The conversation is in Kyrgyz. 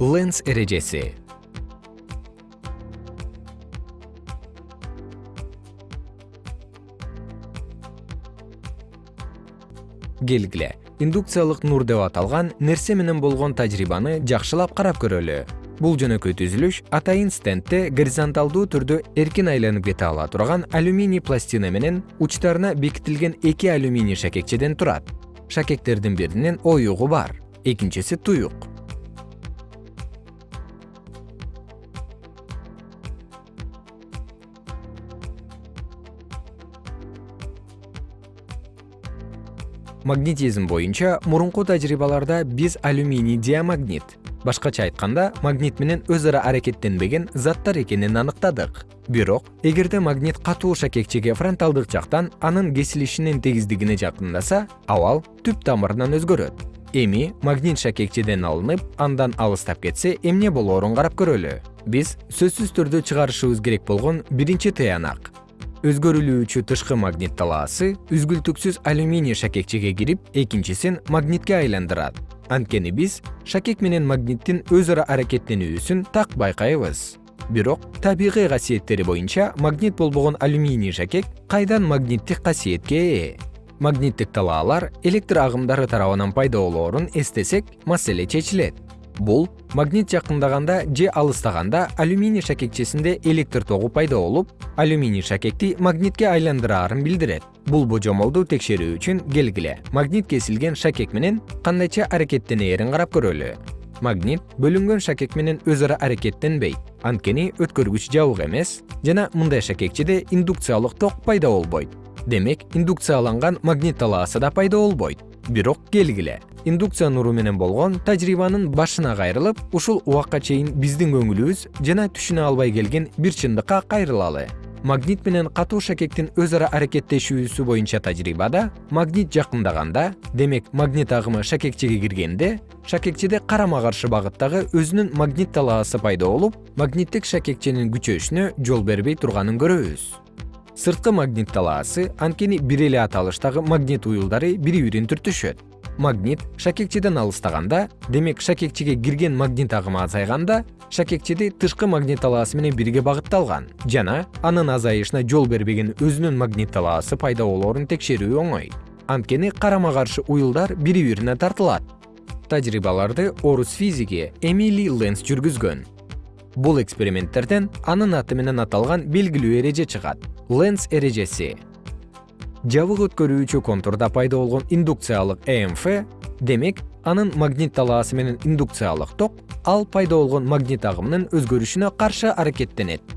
ленс эрежеси. Келгиле индукциялык нур деп аталган нерсе менен болгон тажрыйбаны жакшылап карап көрөлү. Бул жөнөкөй түзүлүш атайын стендте горизонталдуу түрдө эркин айланып кете ала турган алюминий пластина менен учтарына бекитилген эки алюминий шакекчеден турат. Шакектердин биринин оюгу бар. Экинчиси туюк магнетизм боюнча мурунку тажрыйбаларда биз алюминий диамагнит. Башкача айтканда магнит менен өз ара аракеттенбеген заттар экенин аныктадык. Бирок эгерде магнит катуу шакекчеге фронталдык жактан анын кесилишинин тегиздигине жакындаса абал түп тамырынан өзгөрөт. Эми магнит шакекчеден алынып андан алыстап кетсе эмне болоорун карап көрөлү? Биз сөзсүз түрдө чыгарышыбыз керек болгон биринчи тыянак өзгөрүлүүчү тышкы магнит талаасы үзгүлтүксүз алюминий шакекчеге кирип экинчисин магнитке айландырат. Анткени биз шакек менен магниттин өз ара аракеттенүүсүн так байкайбыз. Бирок табигый касиеттери боюнча магнит болбогон алюминий шакек кайдан магниттик касиетке ээ? Магниттик талаалар электр агымдары тарабынан пайда болоорун эстесек маселе чечилет бул магнит жакындаганда же алыстаганда алюминий шакекчесинде электр тогу пайда болуп алюминий шакекти магнитке айландыраарын билдирет. Бул божомолду текшерүү үчүн келгиле. Магнит кесилген шакек менен кандайча аракеттенээрин карап көрөлү. Магнит бөлүнгөн шакек менен өз ара аракеттенбейт. Анткени өткөргүч жабык эмес жана мындай шакекчеде индукциялык ток пайда болбойт. Демек индукцияланган магнит талаасы да пайда болбойт. Бирок келгиле индукция нуру менен болгон тажрыйбанын башына кайрылып ушул убакка чейин биздин көңүлүбүз жана түшүнө албай келген бир чындыкка кайрылалы. Магнит менен катуу шакектин өз ара аракеттешүүсү боюнча тажрыйбада магнит жакындаганда демек магнит агымы шакекчеге киргенде шакекчеде карама каршы багыттагы өзүнүн магнит талаасы пайда болуп магниттик шакекченин күчөшүнө жол бербей турганын көрөбүз. Сырткы магнит талаасы анткени бир эле аталыштагы магнит уюлдары бири бирин түртүшөт магнит шакекчеден алыстаганда демек шакекчеге кирген магнит агымы азайганда шакекчеди тышкы магнит талаасы менен бирге багытталган. Жана анын азайышына жол бербеген өзүнүн магнит талаасы пайда болоорун текшерүү оңой. Анткени карама каршы уюлдар бири бирине тартылат. Тажрыйбаларды орус физиги эмили ленс жүргүзгөн. Бул эксперименттерден анын аты менен аталган белгилүү эреже чыгат. Ленс эрежеси жабык өткөрүүчү контурда пайда болгон индукциялык эмф демек анын магнит талаасы менен индукциялык ток ал пайда болгон магнит агымынын өзгөрүшүнө каршы аракеттенет